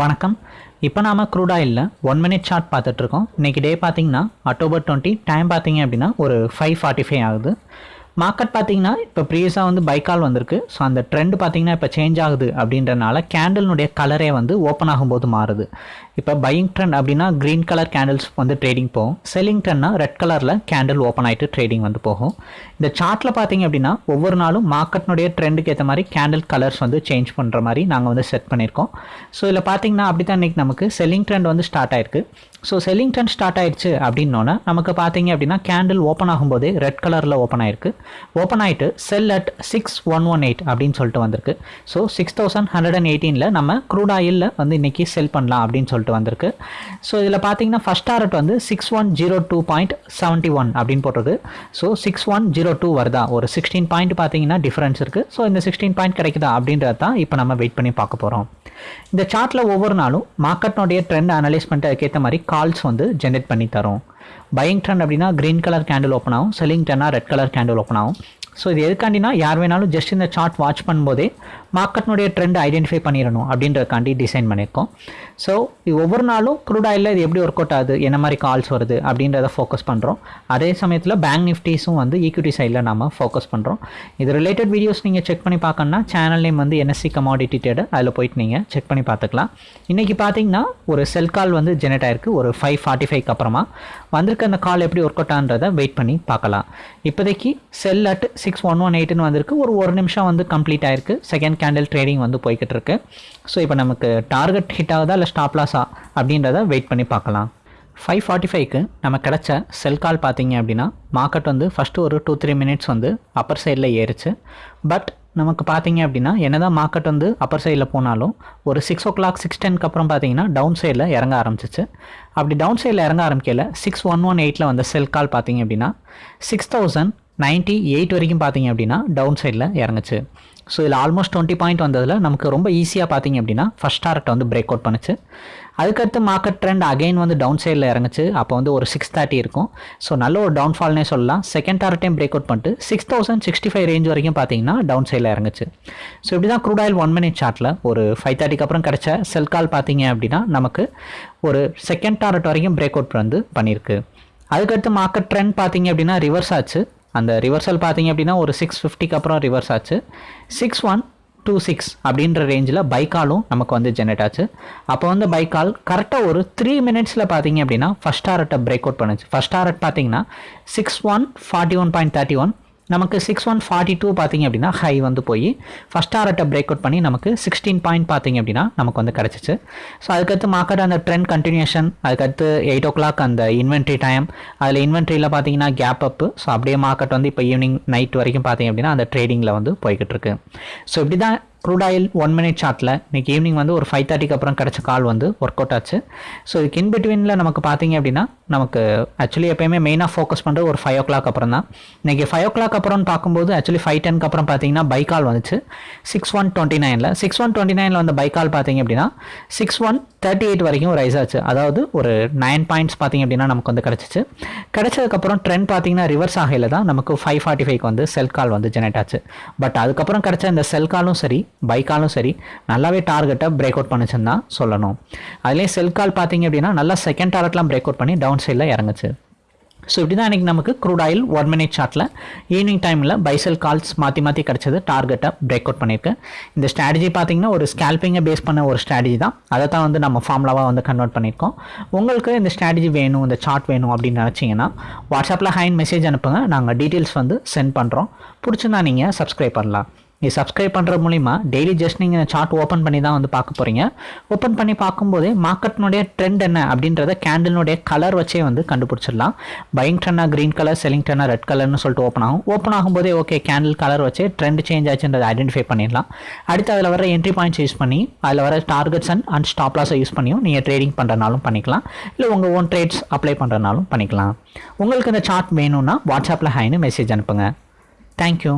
வணக்கம். இப்போ நாம க்ரூட் ஒன் மினிட் சார்ட் பார்த்துட்ருக்கோம் இன்றைக்கி டே பார்த்தீங்கன்னா அக்டோபர் டுவெண்ட்டி டைம் பார்த்தீங்க அப்படின்னா ஒரு ஃபைவ் ஃபார்ட்டி ஃபைவ் ஆகுது. மார்க்கெட் பார்த்தீங்கன்னா இப்போ ப்ரீவியஸாக வந்து பைக்கால் வந்திருக்கு. ஸோ அந்த ட்ரெண்ட் பார்த்தீங்கன்னா இப்போ சேஞ்ச் ஆகுது அப்படின்றனால கேண்டலினுடைய கலரே வந்து ஓப்பன் ஆகும்போது மாறுது. இப்போ பையிங் ட்ரெண்ட் அப்படின்னா க்ரீன் கலர் கேண்டில்ஸ் வந்து ட்ரேடிங் போகும். செல்லிங் ட்ரெண்ட்னா ரெட் கலரில் கேண்டில் ஓப்பன் ஆகிட்டு ட்ரேடிங் வந்து போகும். இந்த சார்ட்டில் பார்த்தீங்க அப்படின்னா ஒவ்வொரு நாளும் மார்க்கெட்னுடைய ட்ரெண்டுக்கு ஏற்ற மாதிரி கேண்டில் கலர்ஸ் வந்து சேஞ்ச் பண்ணுற மாதிரி நாங்கள் வந்து செட் பண்ணியிருக்கோம். ஸோ இதில் பார்த்தீங்கன்னா அப்படி தான் இன்றைக்கி நமக்கு செல்லிங் ட்ரெண்ட் வந்து ஸ்டார்ட் ஆயிருக்கு. ஸோ செல்லிங் ட்ரெண்ட் ஸ்டார்ட் ஆயிடுச்சு அப்படின்னோன்னே நமக்கு பார்த்தீங்க அப்படின்னா கேண்டில் ஓப்பன் ஆகும்போதே ரெட் கலரில் ஓப்பன் ஆயிருக்கு. ஓப்பன் ஆகிட்டு sell at six one one eight அப்படின்னு சொல்லிட்டு வந்திருக்கு. So six thousand hundred and எயிட்டீனில் நம்ம க்ரூட் ஆயிலில் வந்து இன்றைக்கி செல் பண்ணலாம் அப்படின்னு சொல்லிட்டு வந்திருக்கு. ஸோ இதில் பார்த்தீங்கன்னா ஃபஸ்ட் டாரட் வந்து six one zero two point seventy one அப்படின்னு போட்டிருக்கு so six one zero two வருதா? ஒரு சிக்ஸ்டீன் பாயிண்ட் பார்த்தீங்கன்னா டிஃப்ரென்ஸ் இருக்குது ஸோ இந்த சிக்ஸ்டீன் பாயிண்ட் கிடைக்குதா அப்படின்றது தான் இப்போ நம்ம வெயிட் பண்ணி பார்க்க போகிறோம் இந்த சார்ட்டில் ஒவ்வொரு நாளும் மார்க்கெட்னுடைய ட்ரெண்ட் அனலைஸ் பண்ணிட்டு அதுக்கேற்ற மாதிரி கால்ஸ் வந்து ஜென்ரேட் பண்ணி தரும். பையிங் ட்ரெண்ட் அப்படின்னா க்ரீன் கலர் கேண்டில் ஓப்பன் ஆகும் செல்லிங் ட்ரெண்ட்னா ரெட் கலர் கேண்டில் ஓப்பன் ஆகும். ஸோ இது எதுக்காண்டினா யார் வேணாலும் ஜஸ்ட் இந்த சார்ட் வாட்ச் பண்ணும்போதே மார்க்கெட்னுடைய ட்ரெண்ட் ஐடென்டிஃபை பண்ணிடணும் அப்படின்றதுக்காண்டி டிசைன் பண்ணியிருக்கோம் ஸோ இது ஒவ்வொரு நாளும் க்ரூட் ஆயிலில் இது எப்படி ஒர்க் அவுட் ஆகுது என்ன மாதிரி கால்ஸ் வருது அப்படின்றத ஃபோக்கஸ் பண்ணுறோம் அதே சமயத்தில் பேங்க் நிஃப்டிஸும் வந்து ஈக்விட்டி சைடில் நம்ம ஃபோக்கஸ் பண்ணுறோம் இது ரிலேட்டட் வீடியோஸ் நீங்கள் செக் பண்ணி பார்க்கணுன்னா சேனல் நேம் வந்து என்எஸ்சி கமாடிட்டி ட்ரேடர் அதில் போயிட்டு நீங்கள் செக் பண்ணி பார்த்துக்கலாம் இன்றைக்கி பார்த்தீங்கன்னா ஒரு செல் கால் வந்து ஜெனரேட் ஆயிருக்கு. ஒரு ஃபைவ் ஃபார்ட்டி ஃபைவ்க்கு அப்புறமா. வந்திருக்க அந்த கால் எப்படி ஒர்க் அவுட் ஆன்றதை வெயிட் பண்ணி பார்க்கலாம். இப்போதைக்கு sell at six one one எயிட்னு வந்திருக்கு. ஒரு ஒரு நிமிஷம் வந்து கம்ப்ளீட் ஆயிருக்கு. செகண்ட் கேண்டில் ட்ரேடிங் வந்து போய்கிட்டு இருக்கு. ஸோ இப்போ நமக்கு டார்கெட் ஹிட் ஆகுதா இல்லை ஸ்டாப் லாஸா அப்படின்றத வெயிட் பண்ணி பார்க்கலாம். ஃபைவ் ஃபார்ட்டி ஃபைவ்க்கு நம்ம கிடச்ச செல் கால் பார்த்தீங்க அப்படின்னா மார்க்கெட் வந்து ஃபஸ்ட்டு ஒரு டூ த்ரீ மினிட்ஸ் வந்து அப்பர் சைடில் ஏறிச்சு. பட் நமக்கு பார்த்தீங்க அப்படின்னா என்ன தான் மார்க்கெட் வந்து அப்பர் சைடில் போனாலும் ஒரு சிக்ஸ் ஓ கிளாக் சிக்ஸ் டென்க்கு அப்புறம் பார்த்தீங்கன்னா டவுன் சைடில் இறங்க ஆரம்பிச்சிச்சு. அப்படி டவுன் சைடில் இறங்க ஆரம்பிக்கல சிக்ஸ் ஒன் ஒன் எயிட்டில் வந்த செல் கால் பார்த்தீங்க அப்படின்னா சிக்ஸ் தௌசண்ட் நைன்ட்டி எயிட் வரைக்கும் பார்த்தீங்க அப்படின்னா டவுன் சைடில் இறங்குச்சு. ஸோ இதில் ஆல்மோஸ்ட் டுவெண்ட்டி பாயிண்ட் வந்ததில் நமக்கு ரொம்ப ஈஸியாக பார்த்தீங்க அப்படின்னா ஃபஸ்ட் டார்கெட் வந்து பிரேக் அவுட் பண்ணுச்சு. அதுக்கடுத்து மார்க்கெட் ட்ரெண்ட் அகைன் வந்து டவுன் சைடில் இறங்குச்சு. அப்போ வந்து ஒரு சிக்ஸ் தேர்ட்டி இருக்கும். ஸோ நல்ல ஒரு டவுன்ஃபால்னே சொல்லலாம். செகண்ட் டார்கெட்டையும் பிரேக் அவுட் பண்ணிட்டு six thousand sixty five range வரைக்கும் பார்த்தீங்கன்னா டவுன் சைடில் இறங்குச்சு. ஸோ இப்படி தான் க்ரூட் ஆயில் ஒன் மினிட் சார்ட்டில் ஒரு ஃபைவ் தேர்ட்டிக்கு அப்புறம் கிடச்ச செல் கால் பார்த்தீங்க அப்படின்னா நமக்கு ஒரு செகண்ட் டார்கெட் வரைக்கும் பிரேக் அவுட் வந்து பண்ணியிருக்கு. அதுக்கடுத்து மார்க்கெட் ட்ரெண்ட் பார்த்தீங்க அப்படின்னா ரிவர்ஸ் ஆச்சு. அந்த ரிவர்சல் பார்த்தீங்க அப்படின்னா ஒரு சிக்ஸ் ஃபிஃப்டிக்கு அப்புறம் ரிவர்ஸ் ஆச்சு. சிக்ஸ் ஒன் டூ சிக்ஸ் அப்படின்ற ரேஞ்சில் பைக்காலும் நமக்கு வந்து ஜெனரேட் ஆச்சு. அப்போ வந்து பைக்கால் கரெக்டாக ஒரு த்ரீ மினிட்ஸில் பார்த்தீங்க அப்படின்னா ஃபஸ்ட் டாரட்டை பிரேக் அவுட் பண்ணுச்சு. ஃபஸ்ட் டாரட் பார்த்தீங்கன்னா six one forty one point thirty one நமக்கு சிக்ஸ் ஒன் ஃபார்ட்டி டூ பார்த்தீங்க அப்படின்னா ஹை வந்து போய் ஃபஸ்ட் ஆர்ட்டை பிரேக் அவுட் பண்ணி நமக்கு சிக்ஸ்டீன் பாயிண்ட் பார்த்திங்க அப்படின்னா நமக்கு வந்து கிடச்சிச்சு. ஸோ அதுக்கடுத்து மார்க்கெட் அந்த ட்ரெண்ட் கண்டினியூஷன் அதுக்கடுத்து எயிட் ஓ கிளாக் அந்த இன்வென்ட்ரி டைம் அதில் இன்வென்ட்ரியில் பார்த்தீங்கன்னா கேப் அப்பு ஸோ அப்படியே மார்க்கெட் வந்து இப்போ ஈவினிங் நைட் வரைக்கும் பார்த்தீங்க அப்படின்னா அந்த ட்ரேடிங்கில் வந்து போய்கிட்டு இருக்கு. ஸோ இப்படி தான் க்ரூட் ஆயில் ஒன் மினிட் சார்ட்டில் இன்றைக்கி ஈவினிங் வந்து ஒரு ஃபைவ் தேர்ட்டிக்கு அப்புறம் கிடச்ச கால் வந்து ஒர்க் அவுட் ஆச்சு. ஸோ இதுக்கு இன் பிட்வீனில் நமக்கு பார்த்தீங்க அப்படின்னா நமக்கு ஆக்சுவலி எப்போயுமே மெயினாக ஃபோக்கஸ் பண்ணுறது ஒரு ஃபைவ் ஓ கிளாக் அப்புறம் தான். இன்றைக்கி ஃபைவ் ஓ கிளாக் அப்புறம்னு பார்க்கும்போது ஆக்சுவலி ஃபைவ் டென்க்கு அப்புறம் பார்த்தீங்கன்னா பை கால் வந்துச்சு. சிக்ஸ் ஒன் டுவெண்ட்டி நைனில் சிக்ஸ் ஒன் டுவெண்ட்டி நைனில் வந்த பை கால் பார்த்தீங்க அப்படின்னா சிக்ஸ் ஒன் தேர்ட்டி எயிட் வரைக்கும் ரைஸ் ஆச்சு. அதாவது ஒரு நைன் பாயிண்ட்ஸ் பார்த்தீங்க அப்படின்னா நமக்கு வந்து கிடச்சிச்சு. கிடச்சதுக்கப்புறம் ட்ரெண்ட் பார்த்தீங்கன்னா ரிவர்ஸ் ஆகையில் தான் நமக்கு ஃபைவ் ஃபார்ட்டி ஃபைவ்க்கு வந்து செல் கால் வந்து ஜெனரேட் ஆச்சு. பட் அதுக்கப்புறம் கிடச்ச இந்த செல் காலும் சரி பைக்காலும் சரி நல்லாவே டார்கெட்டை பிரேக் அவுட் பண்ணுச்சுன்னு தான் சொல்லணும். அதுலேயும் செல் கால் பார்த்தீங்க அப்படின்னா நல்லா செகண்ட் டார்கெட்லாம் பிரேக் அவுட் பண்ணி டவுன் சைடில் இறங்குச்சு. ஸோ இப்படி தான் இன்றைக்கி நமக்கு க்ரூட் ஆயில் ஒன் மினிட் சார்ட்டில் ஈவினிங் டைமில் பைசல் கால்ஸ் மாற்றி மாற்றி கிடச்சது டார்கெட்டை பிரேக் அவுட் பண்ணியிருக்கு. இந்த ஸ்ட்ராட்டஜி பார்த்தீங்கன்னா ஒரு ஸ்கேல்பிங்கை பேஸ் பண்ண ஒரு ஸ்ட்ராட்டஜி தான். அதை தான் வந்து நம்ம ஃபார்முலாவாக வந்து கன்வெர்ட் பண்ணியிருக்கோம். உங்களுக்கு இந்த ஸ்ட்ராட்டஜி வேணும் இந்த சார்ட் வேணும் அப்படின்னு நினச்சிங்கன்னா வாட்ஸ்அப்பில் ஹைன் மெசேஜ் அனுப்புங்க. நாங்கள் டீட்டெயில்ஸ் வந்து சென்ட் பண்ணுறோம் பிடிச்சிருந்தா நீங்கள் சப்ஸ்கிரைப் பண்ணலாம். நீங்கள் சப்ஸ்கிரைப் பண்ணுற மூலிமா டெய்லி ஜஸ்ட் நீங்கள் சார்ட் ஓப்பன் பண்ணி தான் வந்து பார்க்க போகிறீங்க ஓப்பன் பண்ணி பார்க்கும்போது மார்க்கெட்னுடைய ட்ரெண்ட் என்ன அப்படின்றத கேண்டிலுடைய கலர் வச்சே வந்து கண்டுபிடிச்சிடலாம். பையிங் ட்ரெண்டாக க்ரீன் கலர் செல்லிங் ட்ரெண்டாக ரெட் கலர்னு சொல்லிட்டு ஓப்பன் ஆகும். ஓப்பன் ஆகும்போதே ஓகே கேண்டில் கலர் வச்சே ட்ரெண்ட் சேஞ்ச் ஆச்சுன்றதை ஐடென்டிஃபை பண்ணிடலாம். அடுத்து அதில் வர என்ட்ரி பாயிண்ட்ஸ் யூஸ் பண்ணி அதில் வர டார்கெட்ஸ் அண்ட் அண்ட் ஸ்டாப் லாஸை யூஸ் பண்ணியும் நீங்கள் ட்ரேடிங் பண்ணுறனாலும் பண்ணிக்கலாம். இல்லை உங்கள் ஓன் ட்ரேட்ஸ் அப்ளை பண்ணுறனாலும் பண்ணிக்கலாம். உங்களுக்கு இந்த சார்ட் வேணும்னா வாட்ஸ்அப்பில் ஹைன்னு மெசேஜ் அனுப்புங்க. தேங்க்யூ